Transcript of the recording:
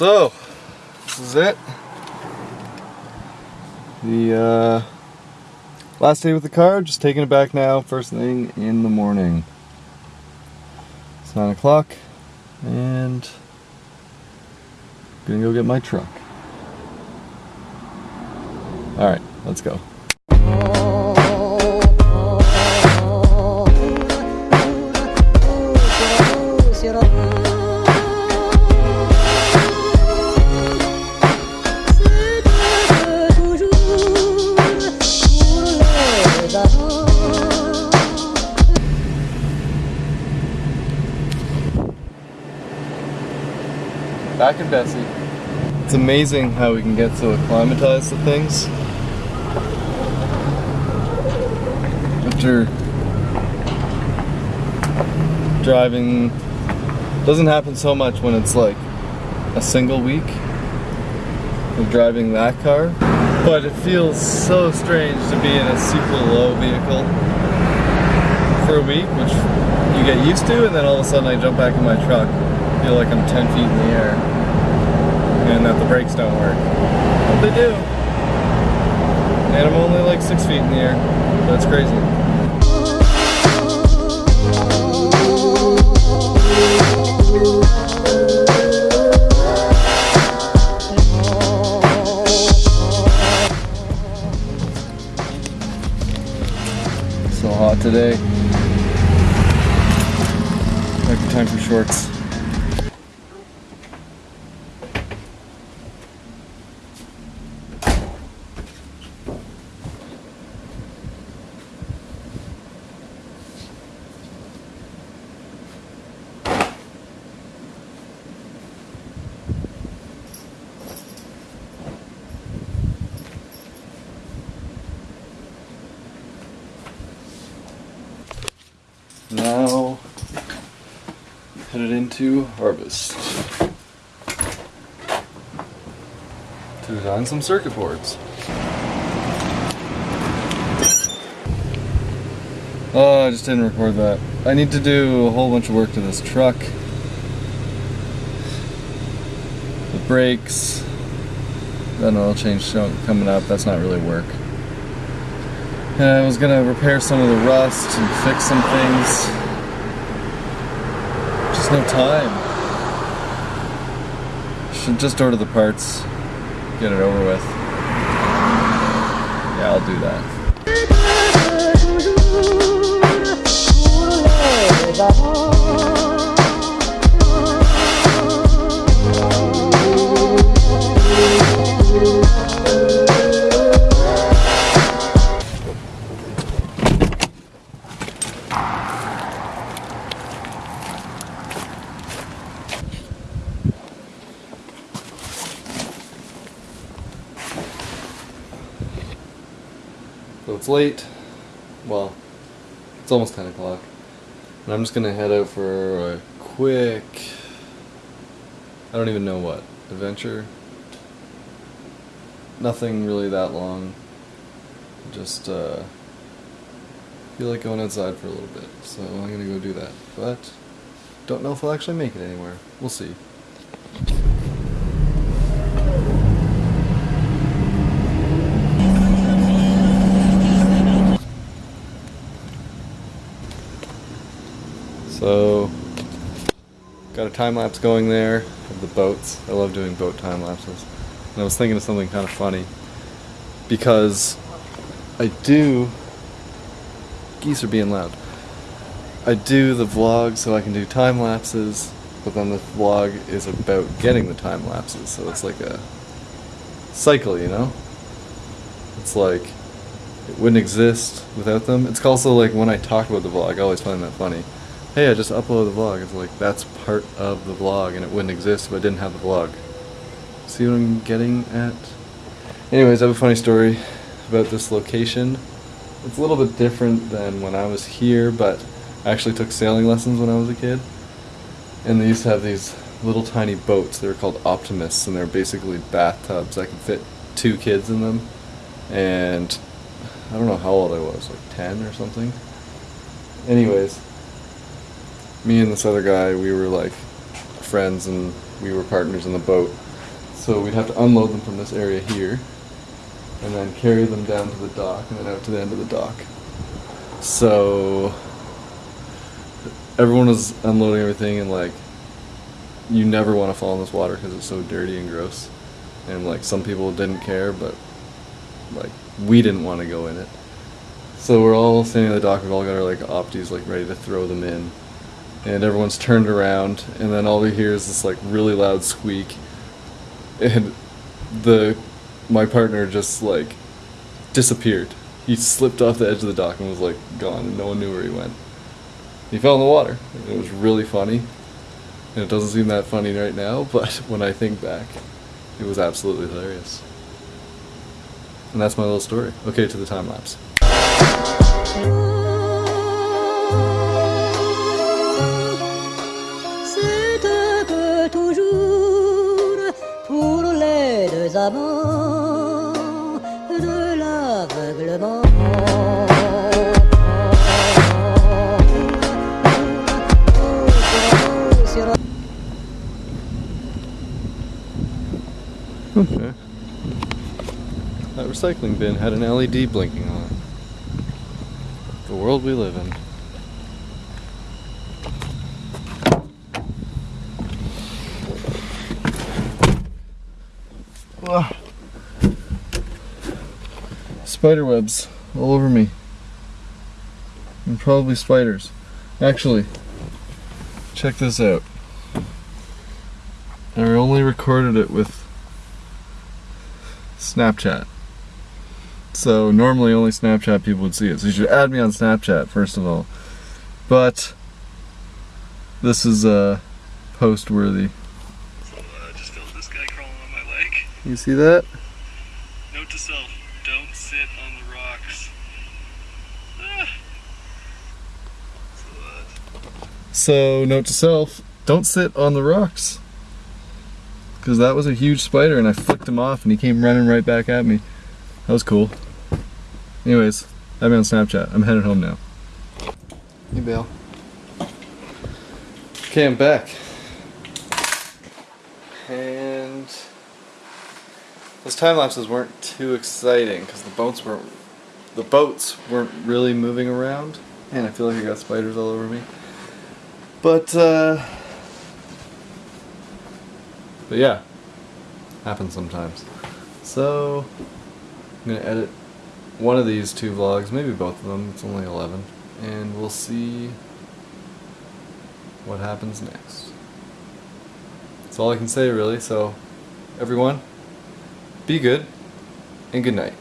So, this is it. The uh, last day with the car, just taking it back now, first thing in the morning. It's 9 o'clock, and gonna go get my truck. Alright, let's go. Back in Bessie. It's amazing how we can get so acclimatized to things. After driving, doesn't happen so much when it's like a single week of driving that car. But it feels so strange to be in a super low vehicle for a week, which you get used to, and then all of a sudden I jump back in my truck, feel like I'm 10 feet in the air, and that the brakes don't work. But they do. And I'm only like six feet in the air. That's crazy. So hot today. Might be time for shorts. Now headed into harvest to design some circuit boards. Oh, I just didn't record that. I need to do a whole bunch of work to this truck. The brakes, an oil change coming up. That's not really work. And I was gonna repair some of the rust and fix some things. Just no time. Should just order the parts, get it over with. Yeah, I'll do that. It's late. Well, it's almost 10 o'clock. And I'm just gonna head out for a quick. I don't even know what. Adventure? Nothing really that long. Just, uh. Feel like going outside for a little bit. So I'm gonna go do that. But. Don't know if I'll actually make it anywhere. We'll see. So, got a time lapse going there of the boats. I love doing boat time lapses. And I was thinking of something kind of funny because I do. Geese are being loud. I do the vlog so I can do time lapses, but then the vlog is about getting the time lapses, so it's like a cycle, you know? It's like it wouldn't exist without them. It's also like when I talk about the vlog, I always find that funny. Hey, I just uploaded the vlog. It's like that's part of the vlog and it wouldn't exist if I didn't have the vlog. See what I'm getting at? Anyways, I have a funny story about this location. It's a little bit different than when I was here, but I actually took sailing lessons when I was a kid. And they used to have these little tiny boats. They were called Optimists, and they're basically bathtubs. I could fit two kids in them. And I don't know how old I was, like 10 or something. Anyways, me and this other guy, we were like friends and we were partners in the boat. So we'd have to unload them from this area here, and then carry them down to the dock, and then out to the end of the dock. So everyone was unloading everything, and like, you never want to fall in this water because it's so dirty and gross. And like, some people didn't care, but like, we didn't want to go in it. So we're all standing at the dock. We've all got our like opties like ready to throw them in, and everyone's turned around. And then all we hear is this like really loud squeak, and the my partner just like disappeared. He slipped off the edge of the dock and was like gone, and no one knew where he went. He fell in the water. It was really funny, and it doesn't seem that funny right now, but when I think back, it was absolutely hilarious. And that's my little story. Okay, to the time lapse. Les amants de l'aveuglement. Okay. That recycling bin had an LED blinking on it. The world we live in. Ugh. Spider webs all over me. And probably spiders. Actually, check this out. I only recorded it with Snapchat. So normally only Snapchat people would see it. So you should add me on Snapchat first of all. But this is uh post worthy. So uh, just felt this guy crawling on my leg. You see that? Note to self: don't sit on the rocks. Ah. So, note to self, don't sit on the rocks. Cause that was a huge spider and I flicked him off and he came running right back at me. That was cool. Anyways, add me on Snapchat. I'm headed home now. Hey Bale. Okay, I'm back. And those time lapses weren't too exciting because the boats weren't the boats weren't really moving around. And I feel like I got spiders all over me. But uh But yeah. Happens sometimes. So I'm gonna edit one of these two vlogs, maybe both of them, it's only 11, and we'll see what happens next. That's all I can say really, so everyone, be good, and good night.